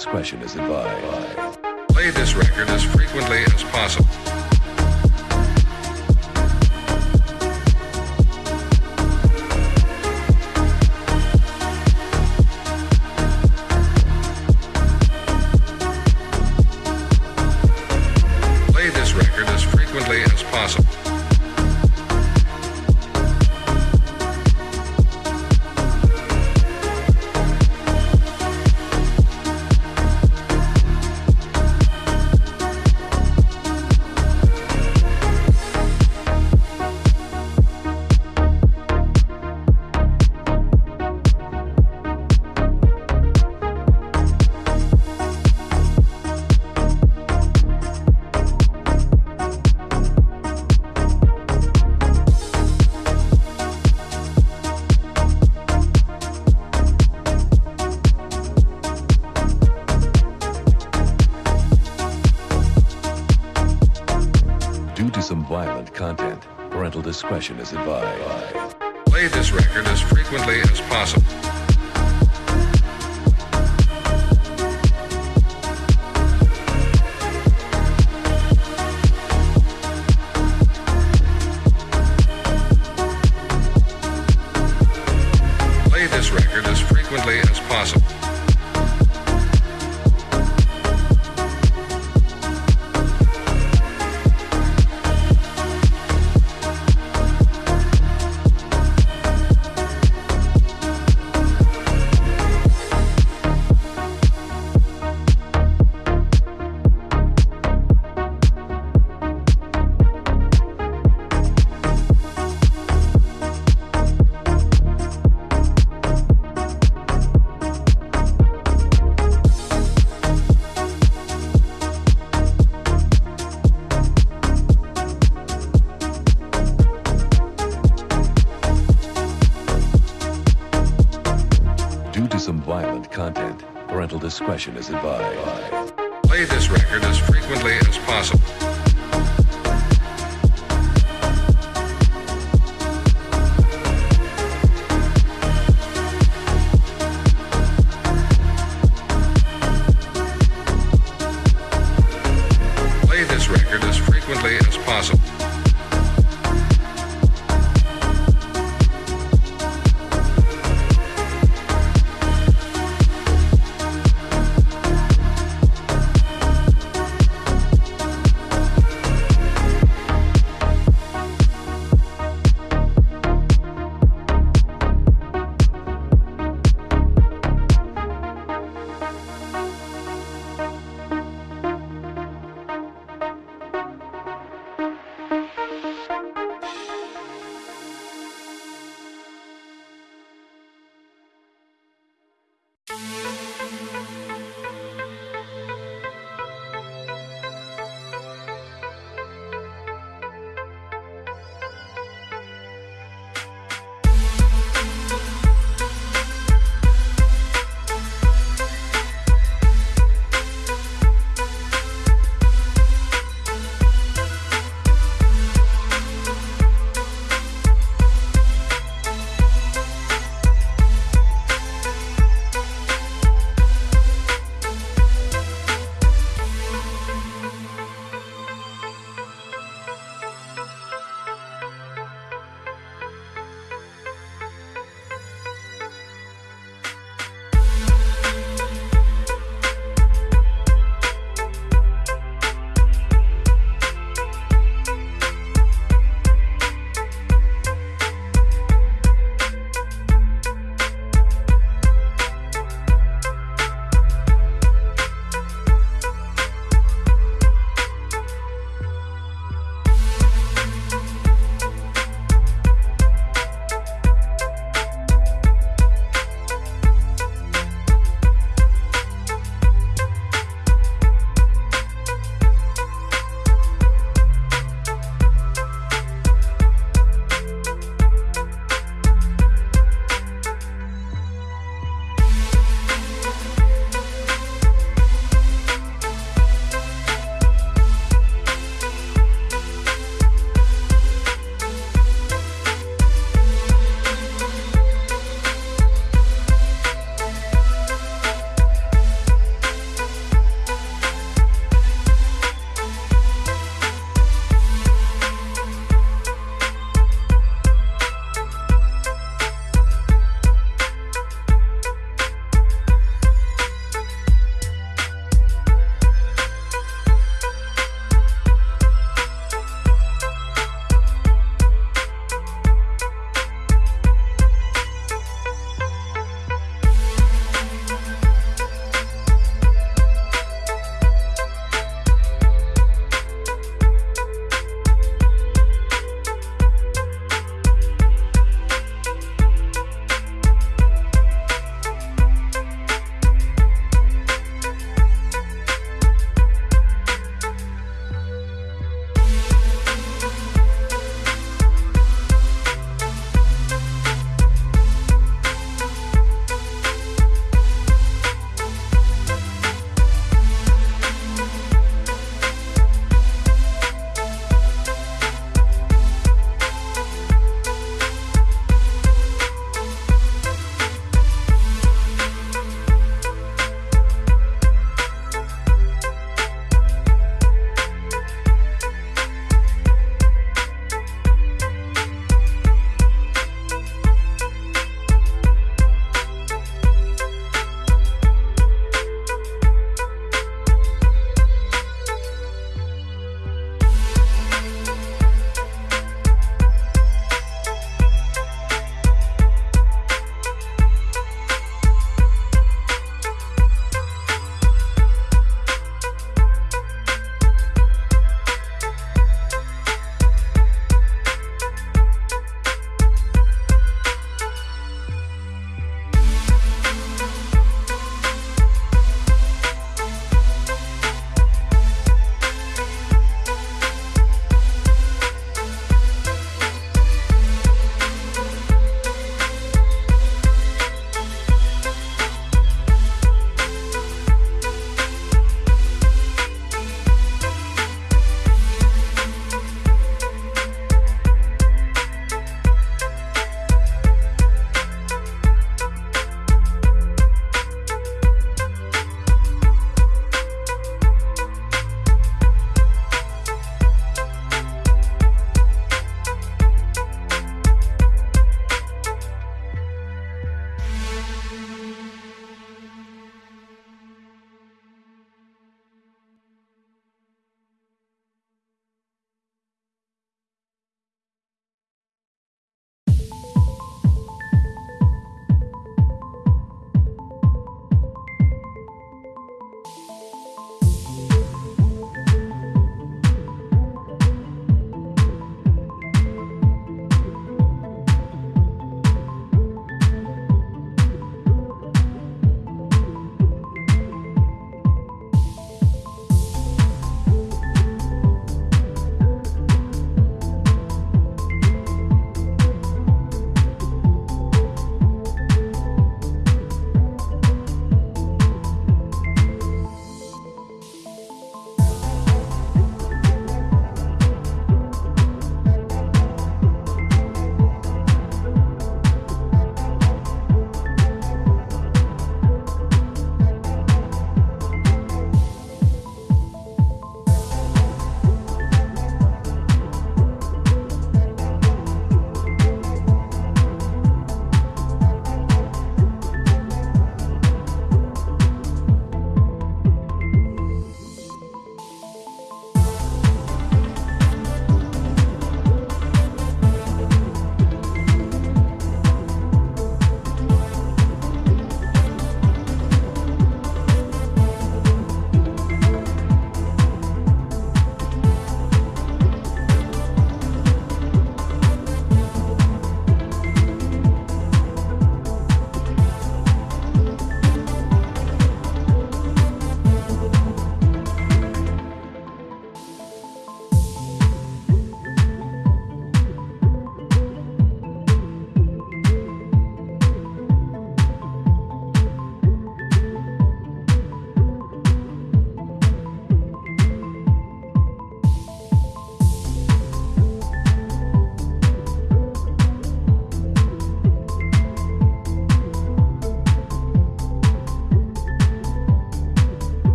Discretion is advised. Play this record as frequently as possible. Play this record as frequently as possible. discretion is advised.